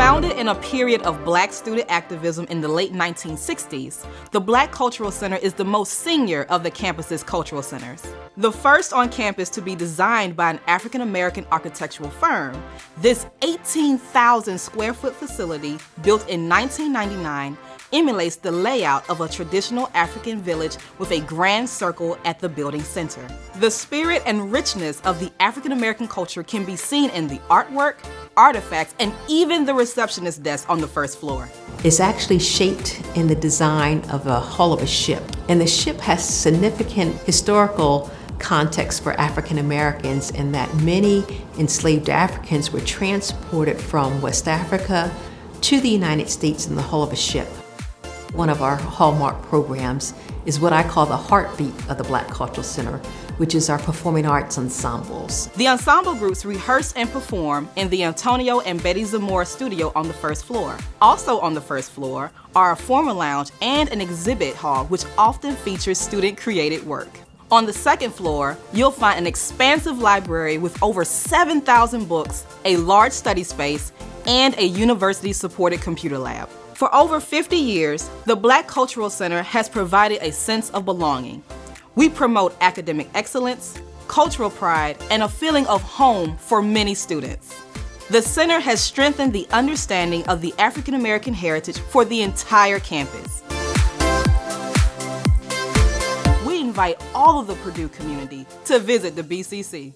in a period of black student activism in the late 1960s, the Black Cultural Center is the most senior of the campus's cultural centers. The first on campus to be designed by an African-American architectural firm, this 18,000 square foot facility, built in 1999, emulates the layout of a traditional African village with a grand circle at the building center. The spirit and richness of the African American culture can be seen in the artwork, artifacts, and even the receptionist desk on the first floor. It's actually shaped in the design of a hull of a ship. And the ship has significant historical context for African Americans in that many enslaved Africans were transported from West Africa to the United States in the hull of a ship. One of our hallmark programs is what I call the heartbeat of the Black Cultural Center, which is our performing arts ensembles. The ensemble groups rehearse and perform in the Antonio and Betty Zamora studio on the first floor. Also on the first floor are a formal lounge and an exhibit hall which often features student-created work. On the second floor, you'll find an expansive library with over 7,000 books, a large study space, and a university-supported computer lab. For over 50 years, the Black Cultural Center has provided a sense of belonging. We promote academic excellence, cultural pride, and a feeling of home for many students. The center has strengthened the understanding of the African American heritage for the entire campus. We invite all of the Purdue community to visit the BCC.